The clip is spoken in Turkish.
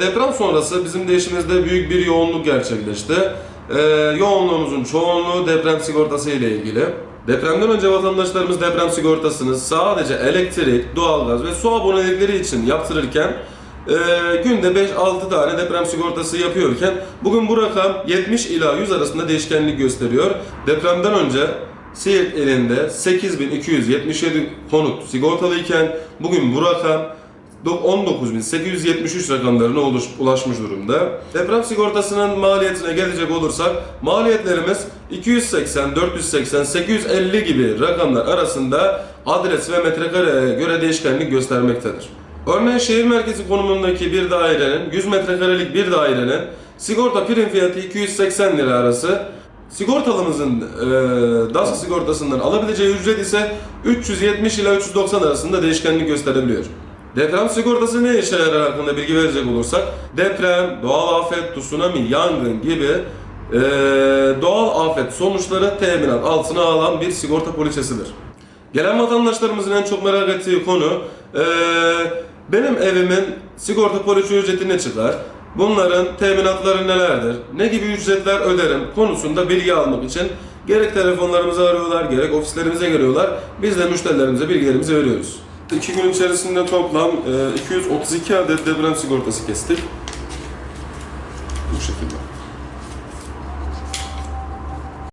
deprem sonrası bizim de işimizde büyük bir yoğunluk gerçekleşti. Ee, yoğunluğumuzun çoğunluğu deprem sigortası ile ilgili. Depremden önce vatandaşlarımız deprem sigortasını sadece elektrik, doğalgaz ve su abonelikleri için yaptırırken e, günde 5-6 tane deprem sigortası yapıyorken bugün bu rakam 70 ila 100 arasında değişkenlik gösteriyor. Depremden önce Siirt elinde 8277 konut sigortalıyken bugün bu rakam 19.873 rakamlarına ulaşmış durumda. Deprem sigortasının maliyetine gelecek olursak maliyetlerimiz 280, 480, 850 gibi rakamlar arasında adres ve metrekareye göre değişkenlik göstermektedir. Örneğin şehir merkezi konumundaki bir dairenin 100 metrekarelik bir dairenin sigorta prim fiyatı 280 lira arası Sigortalımızın e, DASK sigortasından alabileceği ücret ise 370 ila 390 arasında değişkenlik gösterebiliyor. Deprem sigortası ne işe yarar hakkında bilgi verecek olursak deprem, doğal afet, tsunami, yangın gibi e, doğal afet sonuçları teminat altına alan bir sigorta poliçesidir. Gelen vatandaşlarımızın en çok merak ettiği konu e, benim evimin sigorta poliçe ücreti ne çıkar? Bunların teminatları nelerdir? Ne gibi ücretler öderim konusunda bilgi almak için gerek telefonlarımızı arıyorlar, gerek ofislerimize geliyorlar. Biz de müşterilerimize bilgilerimizi veriyoruz. 2 gün içerisinde toplam e, 232 adet deprem sigortası kestik. Bu şekilde.